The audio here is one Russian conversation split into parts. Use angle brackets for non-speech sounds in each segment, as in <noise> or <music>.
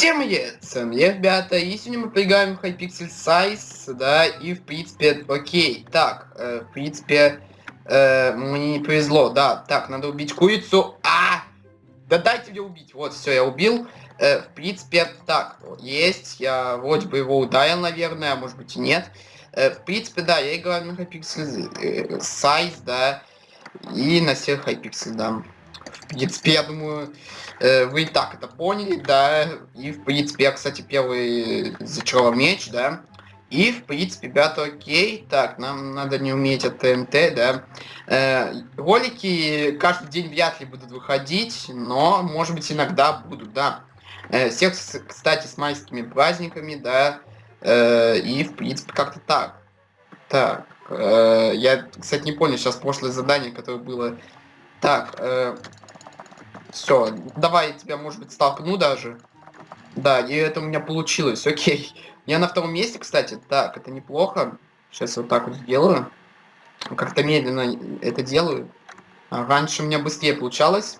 Всем привет, с вами я, ребята, и сегодня мы поиграем в Hypixel Size, да, и в принципе, окей, так, э, в принципе, э, мне не повезло, да, так, надо убить курицу, а, да дайте мне убить, вот, все, я убил, э, в принципе, так, есть, я вроде бы его ударил, наверное, а может быть и нет, э, в принципе, да, я играю на Hypixel э, Size, да, и на всех Hypixel, да, принципе, я думаю, э, вы и так это поняли, да. И, в принципе, я, кстати, первый зачаровал меч, да. И, в принципе, ребята, окей. Так, нам надо не уметь от ТНТ, да. Э, ролики каждый день вряд ли будут выходить, но, может быть, иногда будут, да. Э, всех, кстати, с майскими праздниками, да. Э, и, в принципе, как-то так. Так, э, я, кстати, не понял сейчас прошлое задание, которое было... Так, э, все, давай я тебя, может быть, столкну даже. Да, и это у меня получилось, окей. Я на втором месте, кстати. Так, это неплохо. Сейчас вот так вот сделаю. Как-то медленно это делаю. А раньше у меня быстрее получалось.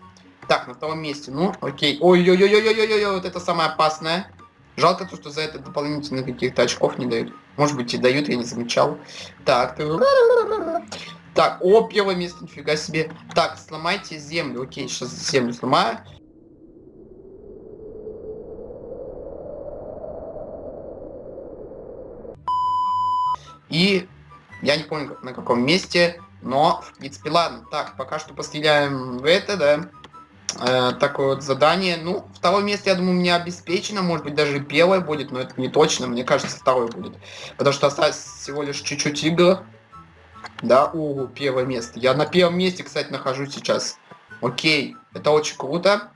Так, на втором месте. Ну, окей. Ой-ой-ой-ой-ой-ой, вот это самое опасное. Жалко то, что за это дополнительных каких-то очков не дают. Может быть и дают, я не замечал. Так, так, о, первое место, нифига себе. Так, сломайте землю. Окей, сейчас землю сломаю. И я не помню на каком месте, но в принципе ладно. Так, пока что постреляем в это, да. Э, такое вот задание. Ну, второе место, я думаю, мне обеспечено. Может быть, даже первое будет, но это не точно. Мне кажется, второе будет. Потому что осталось всего лишь чуть-чуть игр. Да, у первое место. Я на первом месте, кстати, нахожусь сейчас. Окей, это очень круто.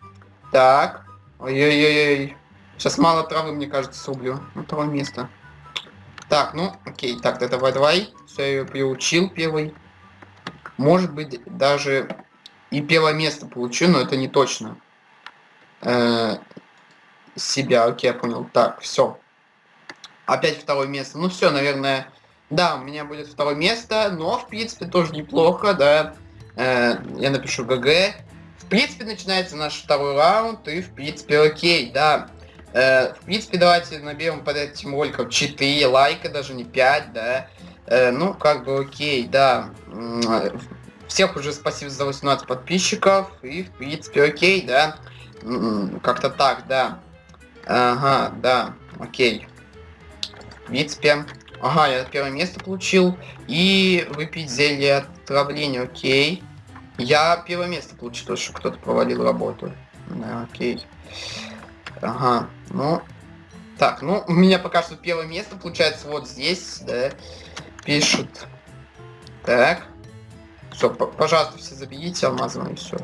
Так. Ой-ой-ой. Сейчас мало травы, мне кажется, сублю. На второе место. Так, ну, окей. Так, давай, давай. Все, я ее приучил первый. Может быть, даже и первое место получу, но это не точно. Э -э себя, окей, я понял. Так, все. Опять второе место. Ну все, наверное, да, у меня будет второе место, но в принципе тоже неплохо, да. Э, я напишу ГГ. В принципе, начинается наш второй раунд, и в принципе окей, да. Э, в принципе, давайте наберем под этим роликом 4 лайка, даже не 5, да. Э, ну, как бы окей, да. Всех уже спасибо за 18 подписчиков, и в принципе окей, да. Как-то так, да. Ага, да, окей. В принципе, Ага, я первое место получил. И выпить зелье отравления, окей. Я первое место получил, то, что кто-то провалил работу. Да, окей. Ага, ну... Так, ну, у меня пока что первое место получается вот здесь, да. Пишут. Так. Все, пожалуйста, все заберите алмазом все.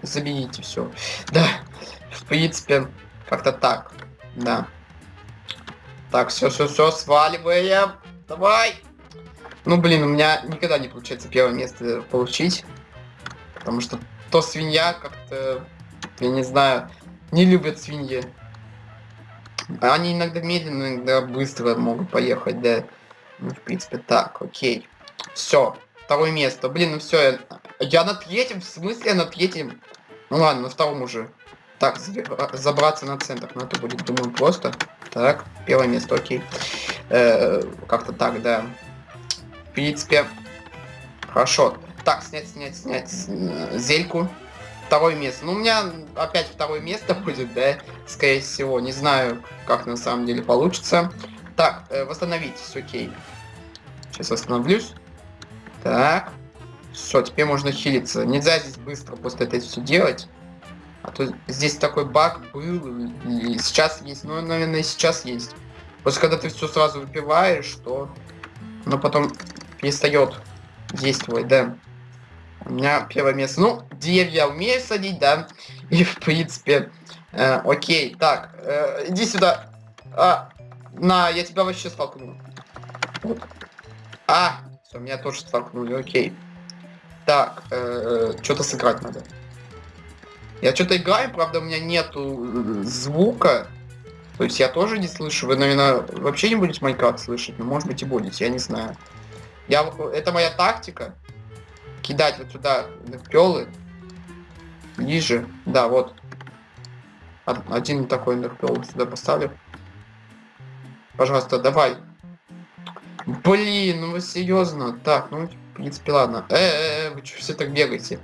Заберите все. Да, в принципе, как-то так. Да. Так, все, все, все, сваливаем. Давай! Ну, блин, у меня никогда не получается первое место получить. Потому что то свинья как-то, я не знаю, не любят свиньи. Они иногда медленно, иногда быстро могут поехать, да. Ну, в принципе, так, окей. Все, второе место. Блин, ну все, я, я на третьем, в смысле на третьем? Ну ладно, на втором уже. Так, забраться на центр, но это будет, думаю, просто. Так, первое место, окей. Э, Как-то так, да. В принципе, хорошо. Так, снять, снять, снять зельку. Второе место. Ну, у меня опять второе место <laughs> будет, да, скорее всего. Не знаю, как на самом деле получится. Так, э, восстановитесь, окей. Сейчас восстановлюсь. Так. Все, теперь можно хилиться. Нельзя здесь быстро после этого все делать. А то здесь такой баг был, и сейчас есть, ну, наверное, сейчас есть. Просто когда ты все сразу выпиваешь, то оно потом перестает действовать, да. У меня первое место. Ну, деревья умею садить, да. И, в принципе, э, окей. Так, э, иди сюда. А, на, я тебя вообще столкну. Вот. А, все, меня тоже столкнули, окей. Так, э, что-то сыграть надо. Я что-то играю, правда, у меня нету э, звука. То есть я тоже не слышу. Вы, наверное, вообще не будете Майнкрафт слышать, но может быть и будете, я не знаю. Я, это моя тактика. Кидать вот сюда пелы. Ниже. Да, вот. Один такой энерпел сюда поставлю. Пожалуйста, давай. Блин, ну вы серьезно? Так, ну, принципе, ладно. Э, -э, -э вы что все так бегаете?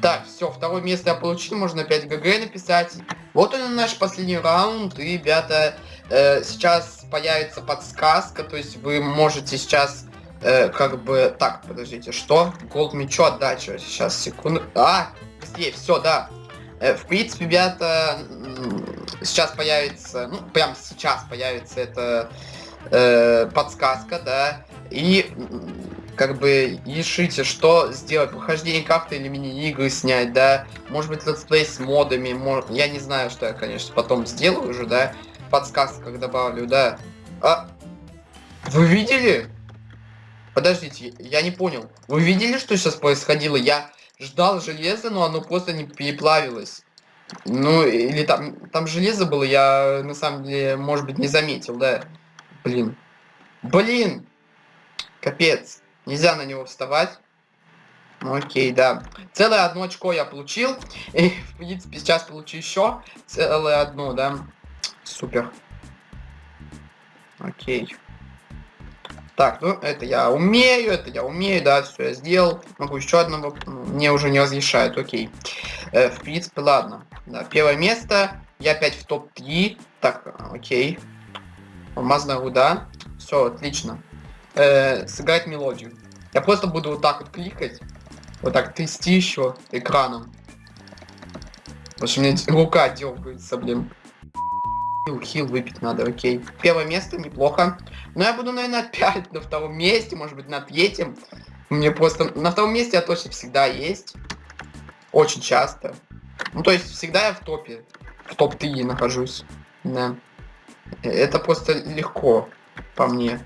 Так, все, второе место я получил, можно 5 ГГ написать. Вот он наш последний раунд, и, ребята, э, сейчас появится подсказка, то есть вы можете сейчас, э, как бы, так, подождите, что? Голд мечу отдача, сейчас, секунду, а, быстрее, все, да. Э, в принципе, ребята, сейчас появится, ну, прям сейчас появится эта э, подсказка, да, и как бы решите, что сделать, прохождение как-то или мини-игры снять, да, может быть летсплей с модами, может, я не знаю, что я, конечно, потом сделаю уже, да, подсказках добавлю, да. А, вы видели? Подождите, я не понял. Вы видели, что сейчас происходило? Я ждал железа, но оно просто не переплавилось. Ну, или там, там железо было, я на самом деле, может быть, не заметил, да. Блин. Блин! Капец. Нельзя на него вставать. Ну, окей, да. Целое одно очко я получил. И, в принципе, сейчас получу еще целое одно, да. Супер. Окей. Так, ну, это я умею, это я умею, да, все я сделал. Могу еще одного, мне уже не разрешают, окей. Э, в принципе, ладно. Да, первое место, я опять в топ-3. Так, окей. Алмазная руда. Все, отлично э, сыграть мелодию. Я просто буду вот так вот кликать, вот так трясти еще экраном. Потому что у меня рука дергается, блин. Хил, хил выпить надо, окей. Первое место, неплохо. Но я буду, наверное, опять на втором месте, может быть, на третьем. Мне просто... На втором месте я точно всегда есть. Очень часто. Ну, то есть, всегда я в топе. В топ-3 нахожусь. Да. Э, это просто легко, по мне.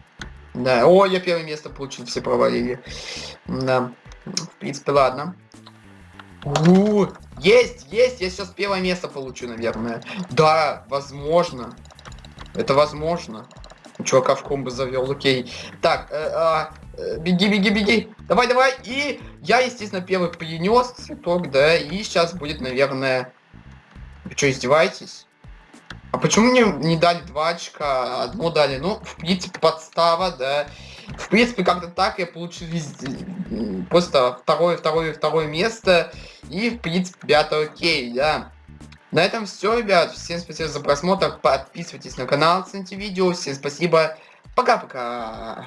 Да, о, я первое место получил, все провалили. Да, в принципе, ладно. У есть, есть, я сейчас первое место получу, наверное. Да, возможно. Это возможно. Чувака в комбо завел, окей. Так, э, а, э, беги, беги, беги. Давай, давай. И я, естественно, первый принес цветок, да. И сейчас будет, наверное... Вы что, издеваетесь? А почему мне не дали два очка, одно дали? Ну, в принципе, подстава, да. В принципе, как-то так я получил везде. Просто второе, второе, второе место. И, в принципе, ребята, окей, да. На этом все, ребят. Всем спасибо за просмотр. Подписывайтесь на канал, цените видео. Всем спасибо. Пока-пока.